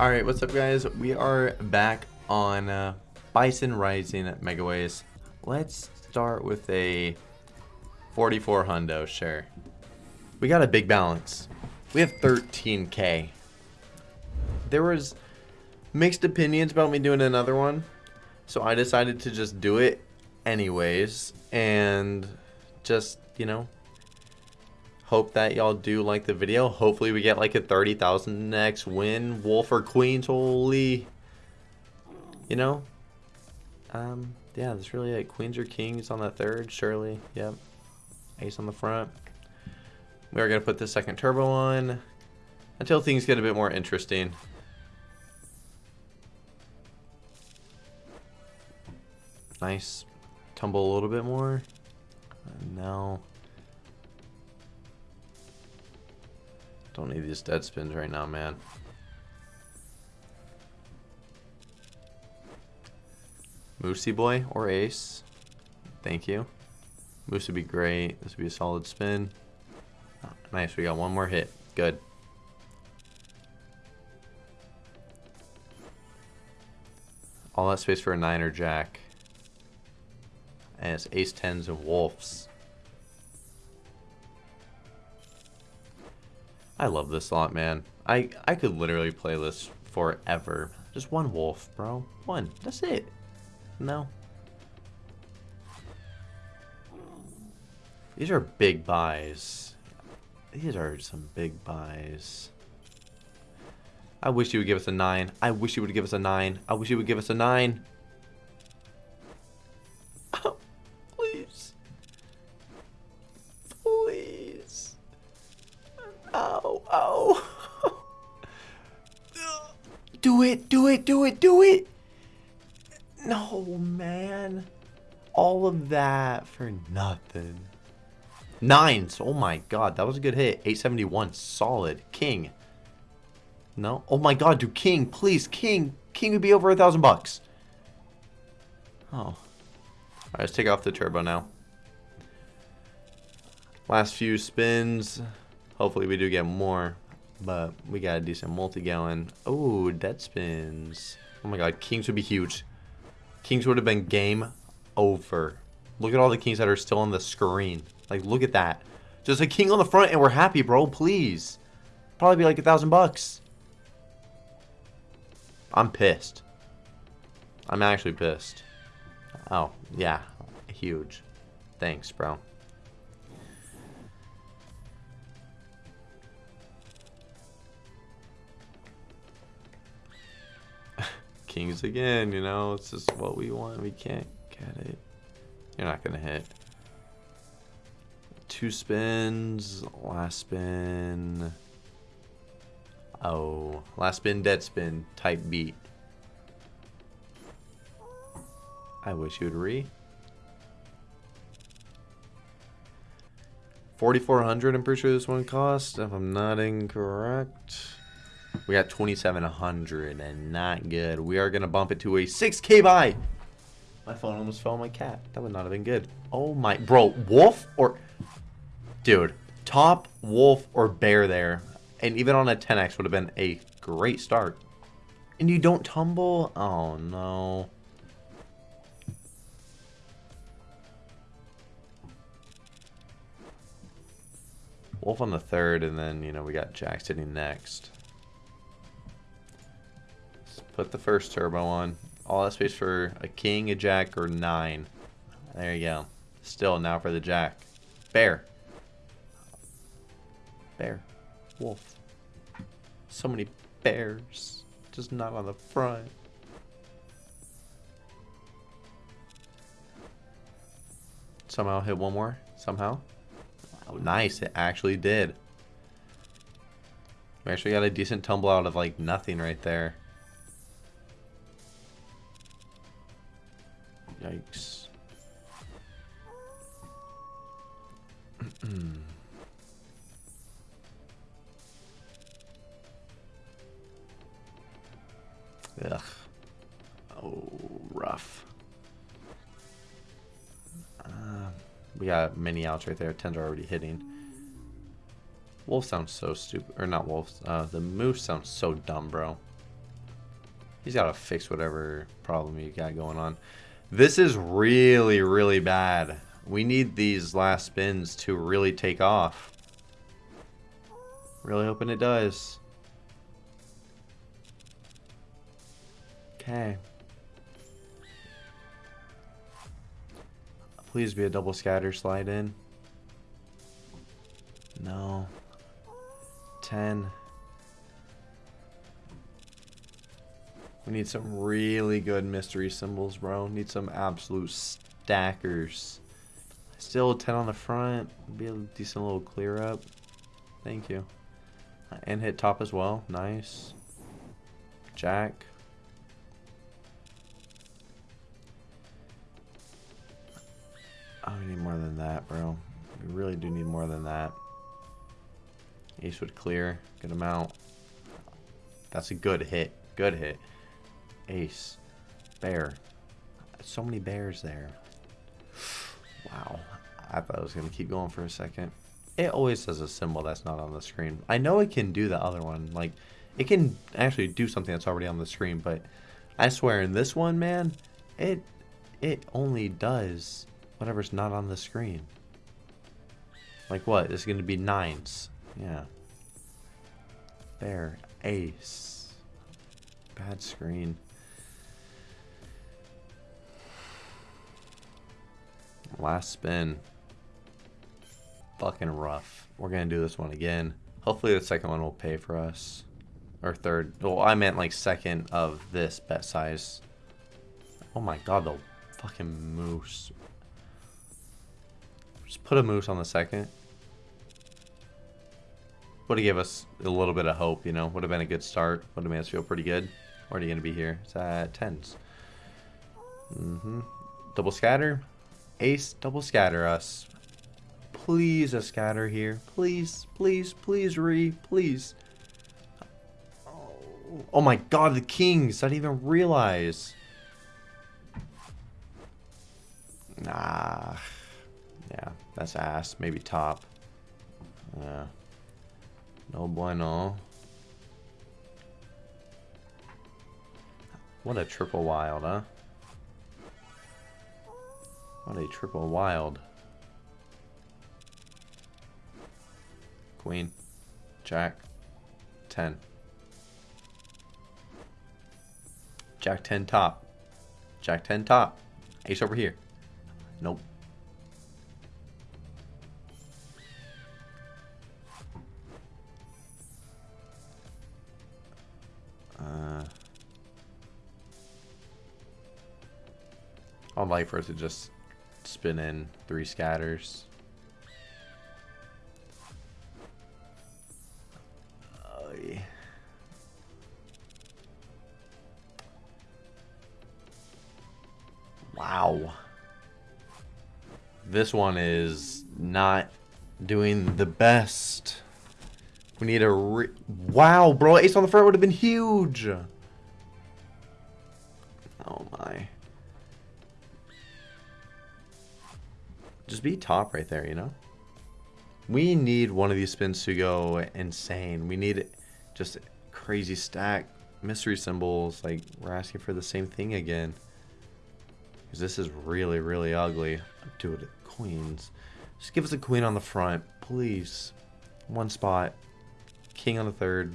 Alright, what's up guys? We are back on uh, Bison Rising Megaways. Let's start with a 44 hundo, sure. We got a big balance. We have 13k. There was mixed opinions about me doing another one, so I decided to just do it anyways, and just, you know, hope that y'all do like the video. Hopefully we get like a 30,000 next win. Wolf or Queens, holy. You know? Um, yeah, that's really it. Queens or Kings on the third, surely. Yep. Ace on the front. We are going to put the second turbo on until things get a bit more interesting. Nice. Tumble a little bit more. Uh, no. Don't need these dead spins right now, man. Moosey boy or ace. Thank you. Moose would be great. This would be a solid spin. Oh, nice, we got one more hit. Good. All that space for a nine or jack. And it's ace tens and wolves. I love this lot, man. I, I could literally play this forever. Just one wolf, bro. One. That's it. No. These are big buys. These are some big buys. I wish you would give us a 9. I wish you would give us a 9. I wish you would give us a 9. That for nothing. Nines. Oh my god, that was a good hit. 871. Solid. King. No? Oh my god, dude. King, please. King. King would be over a thousand bucks. Oh. Alright, let's take off the turbo now. Last few spins. Hopefully we do get more. But we got a decent multi-gallon. Oh, dead spins. Oh my god, kings would be huge. Kings would have been game over. Look at all the kings that are still on the screen. Like, look at that. Just a king on the front and we're happy, bro. Please. Probably be like a thousand bucks. I'm pissed. I'm actually pissed. Oh, yeah. Huge. Thanks, bro. Kings again, you know, it's just what we want. We can't get it. You're not going to hit. Two spins. Last spin. Oh. Last spin, dead spin. Type beat. I wish you would re. 4400 I'm pretty sure this one cost, if I'm not incorrect. We got 2700 and not good. We are going to bump it to a 6k buy. My phone almost fell on my cat. That would not have been good. Oh my, bro, wolf or, dude, top wolf or bear there. And even on a 10x would have been a great start. And you don't tumble? Oh no. Wolf on the third, and then, you know, we got Jack sitting next. Let's put the first turbo on. All that space for a king, a jack, or nine. There you go. Still, now for the jack. Bear. Bear. Wolf. So many bears. Just not on the front. Somehow hit one more. Somehow. Oh, nice. It actually did. We actually got a decent tumble out of like nothing right there. Yikes. Ugh. Oh, rough. Uh, we got many outs right there. Tens are already hitting. Wolf sounds so stupid. Or not wolf. Uh, the moose sounds so dumb, bro. He's got to fix whatever problem you got going on. This is really, really bad. We need these last spins to really take off. Really hoping it does. Okay. Please be a double scatter slide in. No. 10. We need some really good mystery symbols, bro. Need some absolute stackers. Still 10 on the front. Be a decent little clear up. Thank you. And hit top as well. Nice. Jack. Oh, we need more than that, bro. We really do need more than that. Ace would clear. Good amount. That's a good hit. Good hit. Ace. Bear. So many bears there. Wow. I thought I was going to keep going for a second. It always says a symbol that's not on the screen. I know it can do the other one. Like, it can actually do something that's already on the screen, but I swear in this one, man, it it only does whatever's not on the screen. Like what? It's going to be nines. Yeah. There. Ace. Bad screen. Last spin. Fucking rough. We're going to do this one again. Hopefully the second one will pay for us. Or third. Well, I meant like second of this bet size. Oh my god, the fucking moose. Just put a moose on the second. Would have gave us a little bit of hope, you know. Would have been a good start. Would have made us feel pretty good. You going to be here? It's at tens. Mm-hmm. Double scatter. Ace, double scatter us. Please a scatter here. Please, please, please, Re. Please. Oh, my god, the kings. I didn't even realize. Nah. Yeah, that's ass. Maybe top. Yeah. No bueno. What a triple wild, huh? What a triple wild. Queen. Jack. 10. Jack 10 top. Jack 10 top. Ace over here. Nope. Uh, I'd like for it to just spin in three scatters. Wow. This one is not doing the best. We need a Wow, bro. Ace on the front would have been huge. Just be top right there, you know? We need one of these spins to go insane. We need just crazy stack mystery symbols. Like, we're asking for the same thing again. Because this is really, really ugly. It queens. Just give us a queen on the front, please. One spot. King on the third.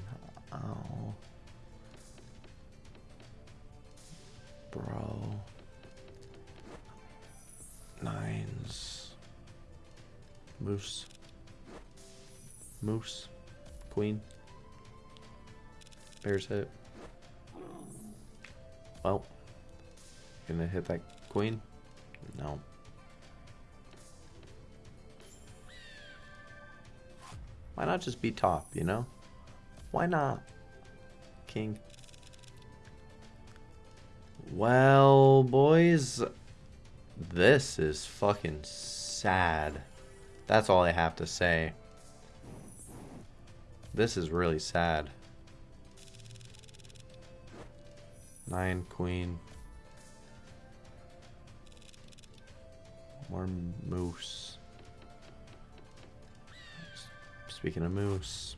Oh. Bro. Nines. Moose. Moose. Queen. Bear's hit. Well. Gonna hit that queen? No. Why not just be top, you know? Why not? King. Well, boys, this is fucking sad. That's all I have to say. This is really sad. Nine, queen. More moose. Speaking of moose.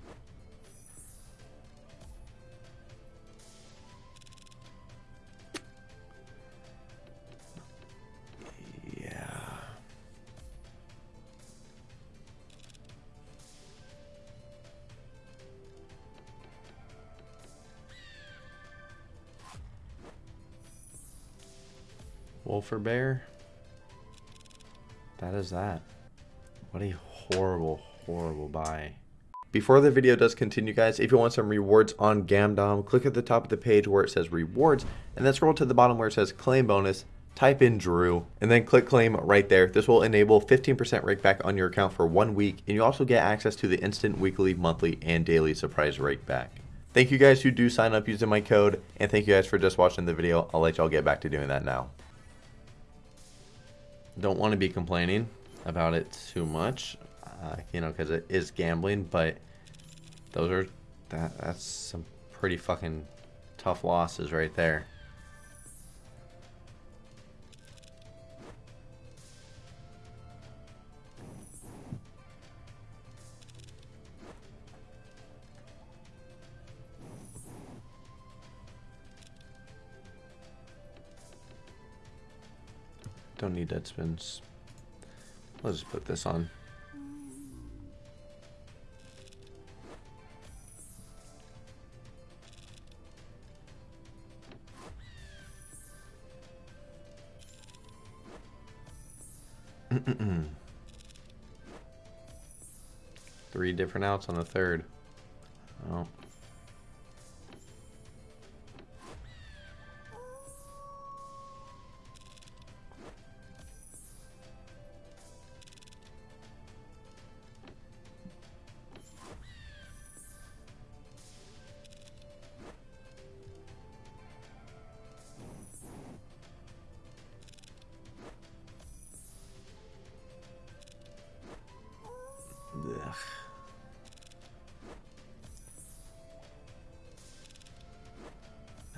Wolf or bear? That is that. What a horrible, horrible buy. Before the video does continue, guys, if you want some rewards on Gamdom, click at the top of the page where it says rewards, and then scroll to the bottom where it says claim bonus, type in Drew, and then click claim right there. This will enable 15% rake back on your account for one week, and you also get access to the instant weekly, monthly, and daily surprise rake back. Thank you guys who do sign up using my code, and thank you guys for just watching the video. I'll let y'all get back to doing that now. Don't want to be complaining about it too much, uh, you know, because it is gambling, but those are, that that's some pretty fucking tough losses right there. Don't need dead spins. Let's just put this on. Three different outs on the third.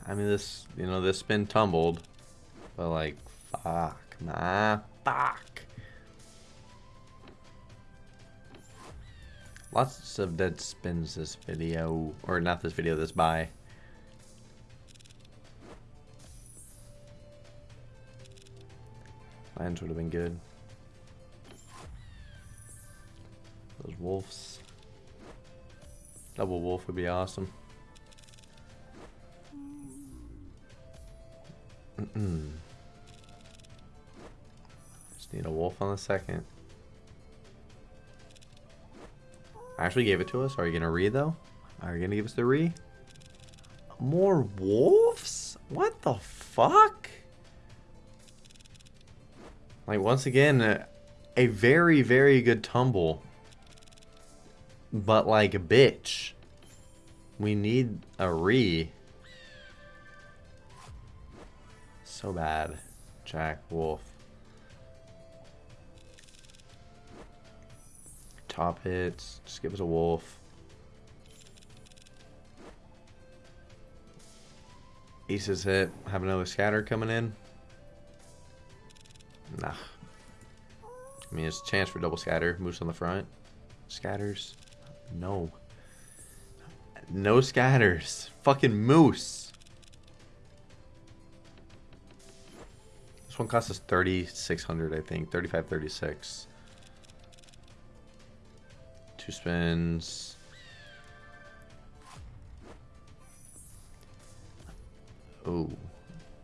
I mean, this, you know, this spin tumbled, but like, fuck, nah, fuck. Lots of dead spins this video, or not this video, this buy. Lands would have been good. Those wolves. Double wolf would be awesome. Hmm. Just need a wolf on the second. I Actually gave it to us. Are you gonna re, though? Are you gonna give us the re? More wolves? What the fuck? Like once again, a, very, very good tumble. But like bitch. We need a re. So bad. Jack Wolf. Top hits. Just give us a wolf. Aces hit. Have another scatter coming in. Nah. I mean, it's a chance for double scatter. Moose on the front. Scatters. No. No scatters. Fucking moose. This one cost us 3600 I think. 3536 Two spins. Oh.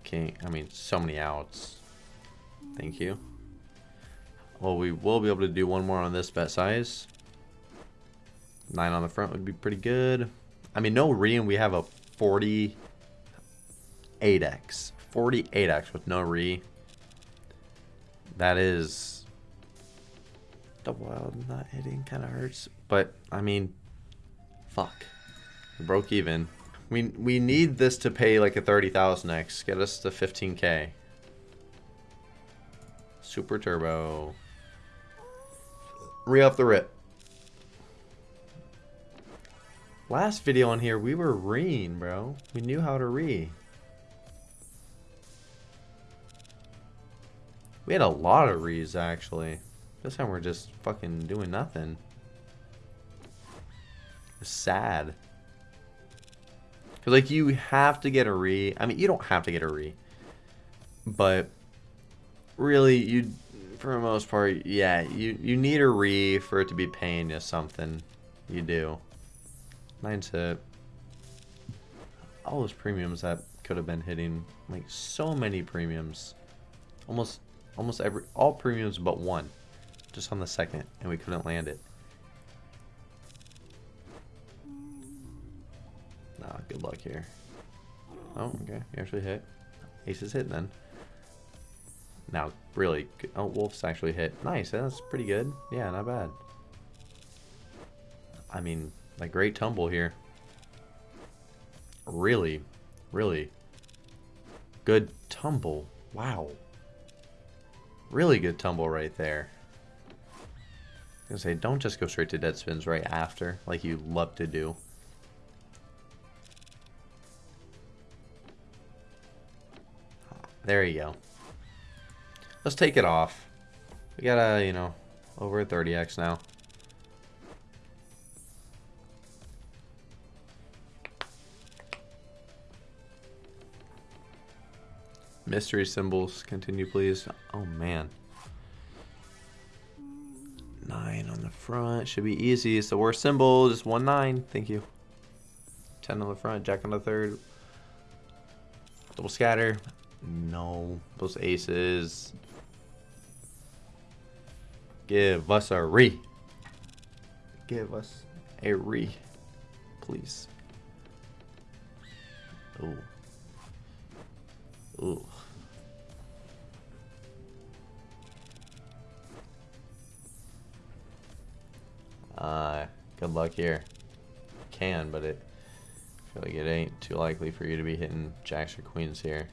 King. I mean, so many outs. Thank you. Well, we will be able to do one more on this bet size. Nine on the front would be pretty good. I mean, no re, and we have a 48x. 48x with no re. That is... Double wild not hitting kind of hurts. But, I mean, fuck. We broke even. We, we need this to pay like a 30,000x. Get us to 15k. Super Turbo. Re up the rip. Last video on here, we were reeing, bro. We knew how to re. We had a lot of rees, actually. This time we're just fucking doing nothing. It's sad. Because, like, you have to get a re. I mean, you don't have to get a re. But, really, you, for the most part, yeah, you, you need a re for it to be paying you something. You do. Nine's hit. All those premiums that could have been hitting. Like, so many premiums. Almost, almost every, all premiums but one. Just on the second, and we couldn't land it. Nah, good luck here. Oh, okay. You actually hit. Ace is hit then. Now, really. Oh, Wolf's actually hit. Nice. That's pretty good. Yeah, not bad. I mean, like, great tumble here. Really, really good tumble. Wow. Really good tumble right there. I was gonna say, don't just go straight to dead spins right after, like you love to do. There you go. Let's take it off. We got a, you know, over 30x now. Mystery symbols, continue please. Oh man. Nine on the front, should be easy. It's the worst symbol, just one nine, thank you. 10 on the front, jack on the third. Double scatter, no. Those aces. Give us a re. Give us a re, please. Ooh. Ooh. Uh, good luck here. Can, but it I feel like it ain't too likely for you to be hitting jacks or queens here.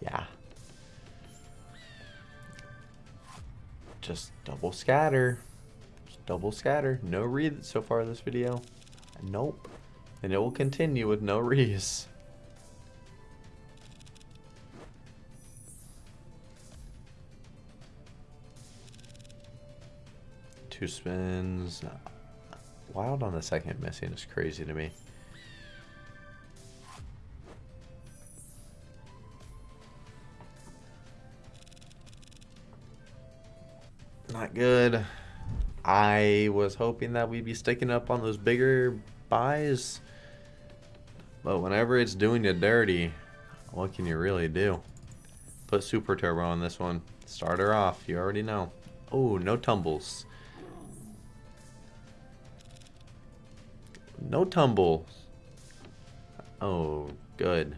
Yeah. Just double scatter. Just double scatter. No read so far this video. Nope. And it will continue with no rees. Two spins. Wild on the second missing is crazy to me. Not good. I was hoping that we'd be sticking up on those bigger buys. But whenever it's doing you dirty, what can you really do? Put Super Turbo on this one. Start her off. You already know. Oh, no tumbles. No tumble. Oh, good.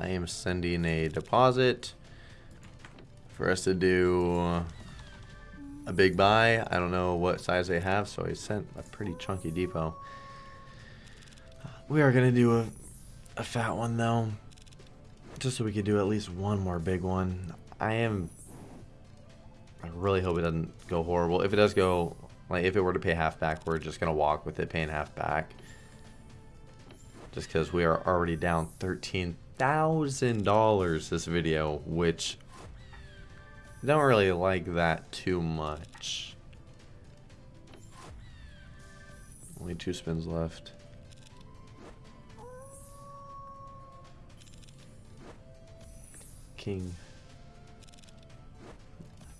I am sending a deposit for us to do a big buy. I don't know what size they have, so I sent a pretty chunky depot. We are going to do a, a fat one, though, just so we could do at least one more big one. I am... I really hope it doesn't go horrible. If it does go, like, if it were to pay half back, we're just going to walk with it paying half back. Just because we are already down 13 thousand dollars this video, which don't really like that too much. Only two spins left. King.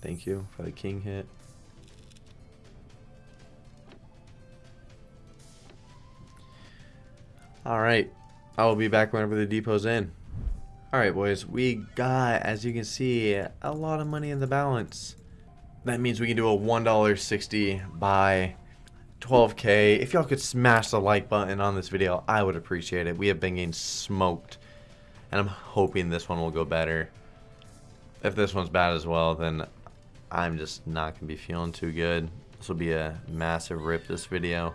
Thank you for the king hit. All right. I will be back whenever the depot's in. Alright boys, we got, as you can see, a lot of money in the balance. That means we can do a $1.60 buy 12k. If y'all could smash the like button on this video, I would appreciate it. We have been getting smoked. And I'm hoping this one will go better. If this one's bad as well, then I'm just not going to be feeling too good. This will be a massive rip, this video.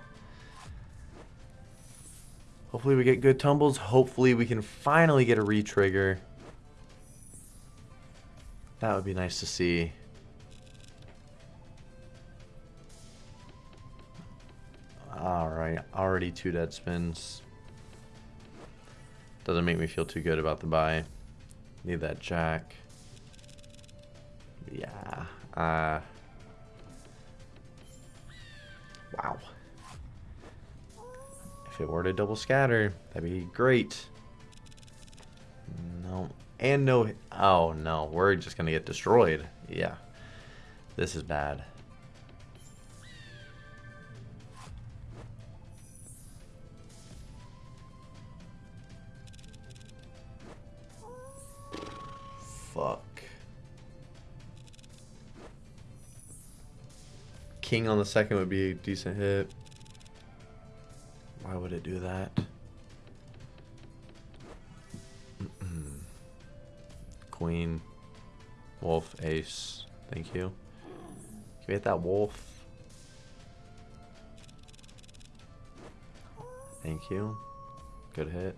Hopefully we get good tumbles. Hopefully we can finally get a retrigger. That would be nice to see. Alright, already two dead spins. Doesn't make me feel too good about the buy. Need that jack. Yeah. Uh, wow. If it were to double scatter, that'd be great. No. And no... Oh, no. We're just going to get destroyed. Yeah. This is bad. Fuck. King on the second would be a decent hit. Would it do that? Queen. Wolf. Ace. Thank you. Can we hit that wolf? Thank you. Good hit.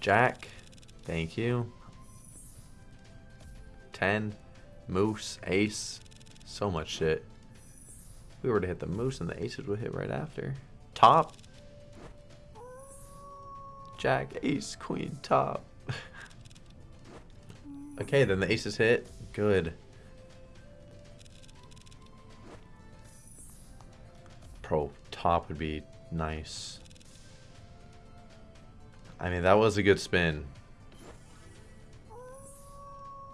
Jack. Thank you. 10. Moose. Ace. So much shit. If we were to hit the moose and the aces would hit right after. Top. Jack, ace, queen, top. okay, then the aces hit. Good. Pro top would be nice. I mean, that was a good spin.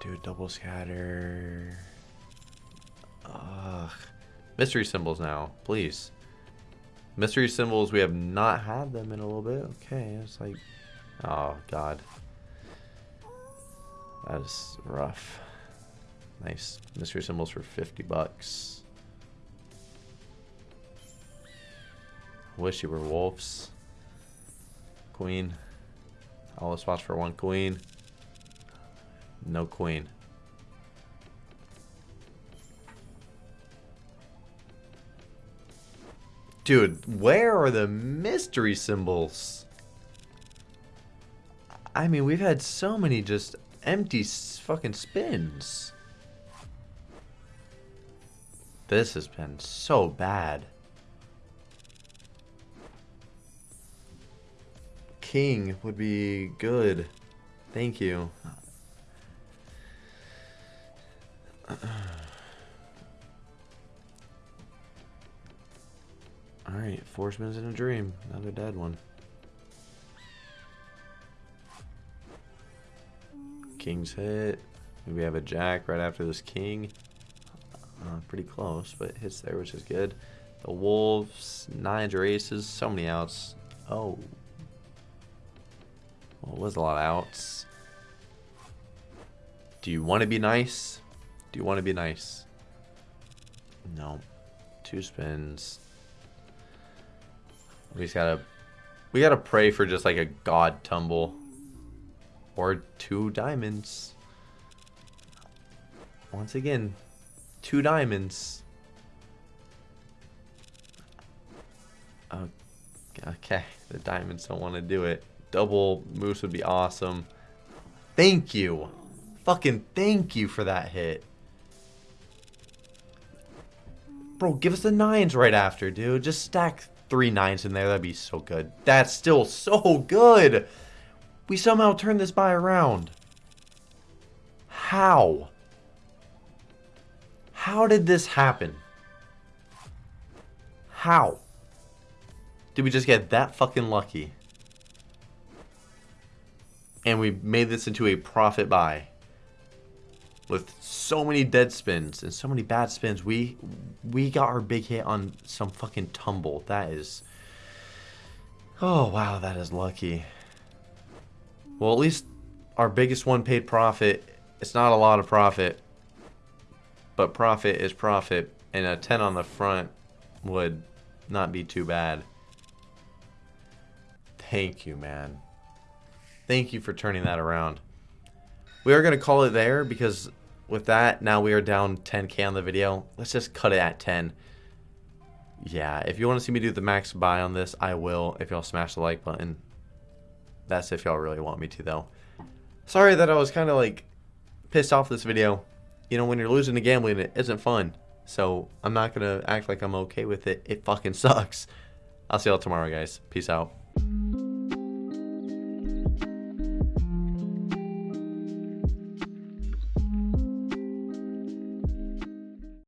Dude, double scatter. Ugh. Mystery symbols now, please. Mystery symbols, we have not had them in a little bit. Okay, it's like, oh god. That is rough. Nice. Mystery symbols for 50 bucks. Wish you were wolves. Queen. All the spots for one queen. No queen. Dude, where are the mystery symbols? I mean, we've had so many just empty fucking spins. This has been so bad. King would be good. Thank you. Alright, four spins in a dream. Another dead one. King's hit. Maybe we have a jack right after this king. Uh, pretty close, but hits there, which is good. The wolves, nines or so many outs. Oh. Well, it was a lot of outs. Do you want to be nice? Do you want to be nice? No. Two spins. We just gotta... We gotta pray for just like a god tumble. Or two diamonds. Once again, two diamonds. Oh, okay, the diamonds don't want to do it. Double moose would be awesome. Thank you. Fucking thank you for that hit. Bro, give us the nines right after, dude. Just stack three nines in there. That'd be so good. That's still so good. We somehow turned this buy around. How? How did this happen? How? Did we just get that fucking lucky? And we made this into a profit buy with so many dead spins and so many bad spins. We we got our big hit on some fucking tumble. That is Oh wow, that is lucky. Well, at least our biggest one paid profit. It's not a lot of profit, but profit is profit, and a 10 on the front would not be too bad. Thank you, man. Thank you for turning that around. We are going to call it there because with that, now we are down 10k on the video. Let's just cut it at 10. yeah, if you want to see me do the max buy on this, I will. If y'all smash the like button. That's if y'all really want me to, though. Sorry that I was kind of like pissed off this video. You know, when you're losing the gambling, it isn't fun. So I'm not going to act like I'm okay with it. It fucking sucks. I'll see y'all tomorrow, guys. Peace out.